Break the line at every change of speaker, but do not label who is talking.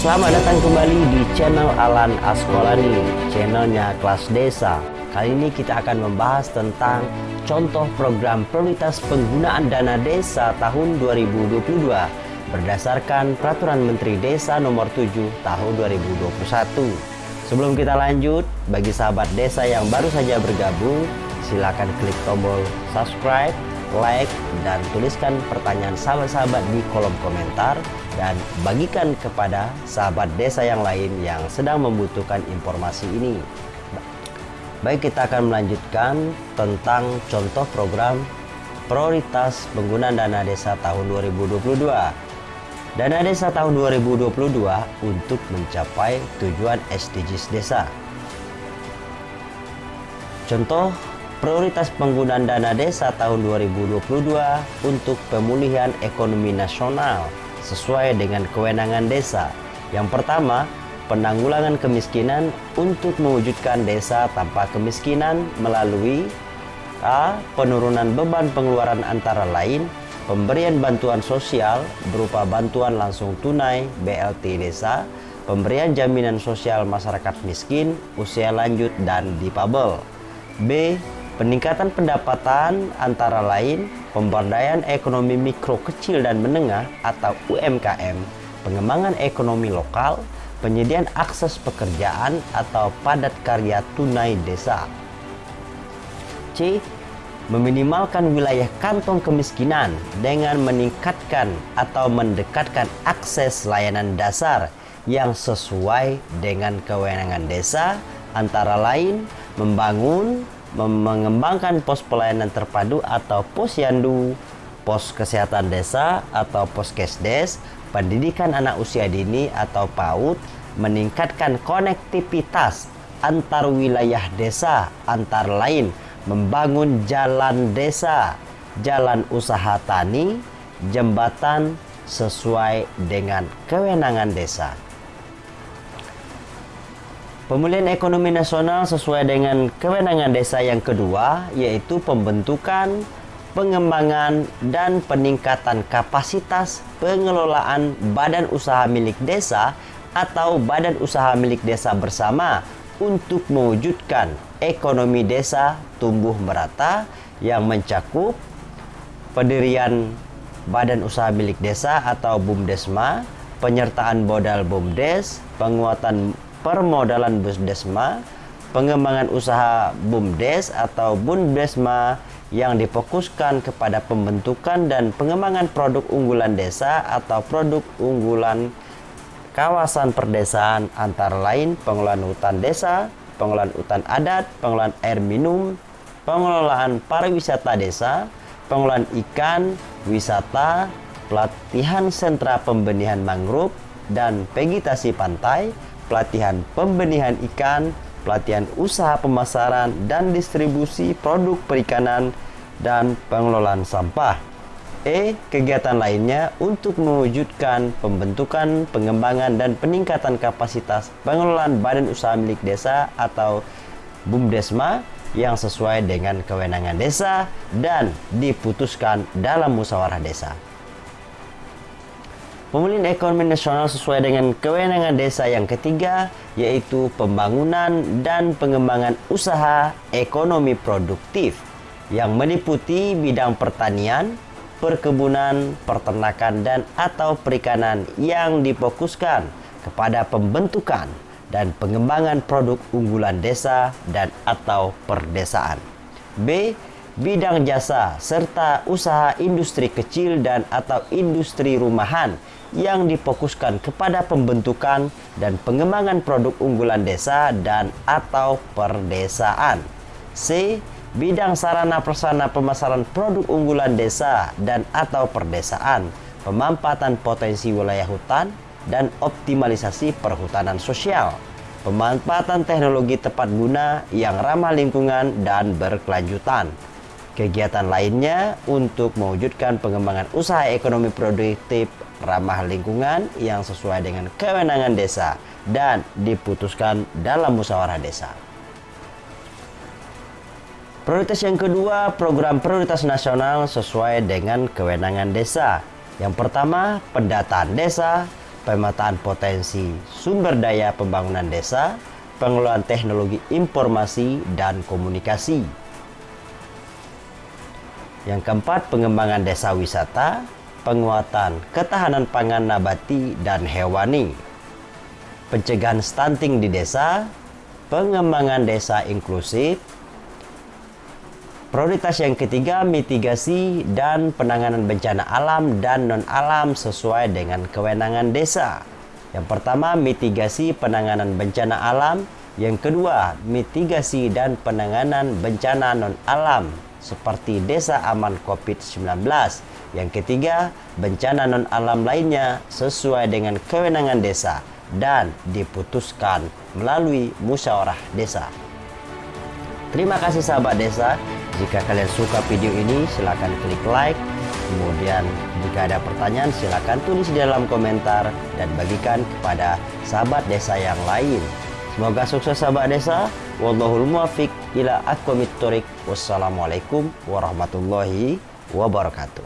Selamat datang kembali di channel Alan Askolani, channelnya kelas desa. Kali ini kita akan membahas tentang contoh program prioritas penggunaan dana desa tahun 2022 berdasarkan Peraturan Menteri Desa Nomor 7 Tahun 2021. Sebelum kita lanjut, bagi sahabat desa yang baru saja bergabung, silakan klik tombol subscribe, like, dan tuliskan pertanyaan sahabat-sahabat di kolom komentar dan bagikan kepada sahabat desa yang lain yang sedang membutuhkan informasi ini. Baik, kita akan melanjutkan tentang contoh program prioritas penggunaan dana desa tahun 2022. Dana desa tahun 2022 untuk mencapai tujuan SDGs desa. Contoh prioritas penggunaan dana desa tahun 2022 untuk pemulihan ekonomi nasional sesuai dengan kewenangan desa. Yang pertama, penanggulangan kemiskinan untuk mewujudkan desa tanpa kemiskinan melalui A. Penurunan beban pengeluaran antara lain pemberian bantuan sosial berupa bantuan langsung tunai BLT desa, pemberian jaminan sosial masyarakat miskin, usia lanjut, dan difabel. B Peningkatan pendapatan antara lain pemberdayaan ekonomi mikro kecil dan menengah atau UMKM, pengembangan ekonomi lokal, penyediaan akses pekerjaan atau padat karya tunai desa. C. Meminimalkan wilayah kantong kemiskinan dengan meningkatkan atau mendekatkan akses layanan dasar yang sesuai dengan kewenangan desa antara lain membangun mengembangkan pos pelayanan terpadu atau posyandu, pos kesehatan desa atau poskesdes, pendidikan anak usia dini atau PAUD, meningkatkan konektivitas antar wilayah desa antara lain membangun jalan desa, jalan usaha tani, jembatan sesuai dengan kewenangan desa. Pemulihan ekonomi nasional sesuai dengan kewenangan desa yang kedua yaitu pembentukan, pengembangan, dan peningkatan kapasitas pengelolaan badan usaha milik desa atau badan usaha milik desa bersama untuk mewujudkan ekonomi desa tumbuh merata yang mencakup pendirian badan usaha milik desa atau BUMDesma, penyertaan modal BUMDes, penguatan permodalan Busdesma, pengembangan usaha BUMDes atau Bundesma yang difokuskan kepada pembentukan dan pengembangan produk unggulan desa atau produk unggulan kawasan perdesaan antara lain pengelolaan hutan desa, pengelolaan hutan adat, pengelolaan air minum, pengelolaan pariwisata desa, pengelolaan ikan, wisata, pelatihan sentra pembenihan mangrove, dan vegetasi pantai, pelatihan pembenihan ikan, pelatihan usaha pemasaran dan distribusi produk perikanan, dan pengelolaan sampah. E. Kegiatan lainnya untuk mewujudkan pembentukan, pengembangan, dan peningkatan kapasitas pengelolaan badan usaha milik desa atau BUMDesma yang sesuai dengan kewenangan desa dan diputuskan dalam musyawarah desa. Pemulihan ekonomi nasional sesuai dengan kewenangan desa yang ketiga, yaitu pembangunan dan pengembangan usaha ekonomi produktif yang meliputi bidang pertanian, perkebunan, peternakan, dan atau perikanan yang difokuskan kepada pembentukan dan pengembangan produk unggulan desa dan atau perdesaan. B bidang jasa, serta usaha industri kecil dan atau industri rumahan yang difokuskan kepada pembentukan dan pengembangan produk unggulan desa dan atau perdesaan. C. Bidang sarana prasarana pemasaran produk unggulan desa dan atau perdesaan, pemampatan potensi wilayah hutan, dan optimalisasi perhutanan sosial. Pemanfaatan teknologi tepat guna yang ramah lingkungan dan berkelanjutan kegiatan lainnya untuk mewujudkan pengembangan usaha ekonomi produktif ramah lingkungan yang sesuai dengan kewenangan desa dan diputuskan dalam musyawarah desa. Prioritas yang kedua, program prioritas nasional sesuai dengan kewenangan desa. Yang pertama, pendataan desa, pemetaan potensi sumber daya pembangunan desa, pengelolaan teknologi informasi dan komunikasi. Yang keempat, pengembangan desa wisata, penguatan ketahanan pangan nabati dan hewani, pencegahan stunting di desa, pengembangan desa inklusif, Prioritas yang ketiga, mitigasi dan penanganan bencana alam dan non-alam sesuai dengan kewenangan desa. Yang pertama, mitigasi penanganan bencana alam. Yang kedua, mitigasi dan penanganan bencana non-alam seperti desa aman COVID-19. Yang ketiga, bencana non-alam lainnya sesuai dengan kewenangan desa dan diputuskan melalui musyawarah desa. Terima kasih sahabat desa. Jika kalian suka video ini, silakan klik like. Kemudian jika ada pertanyaan, silakan tulis di dalam komentar dan bagikan kepada sahabat desa yang lain. Semoga sukses sahabat desa. Wallahul ila aqwamit Wassalamualaikum warahmatullahi wabarakatuh.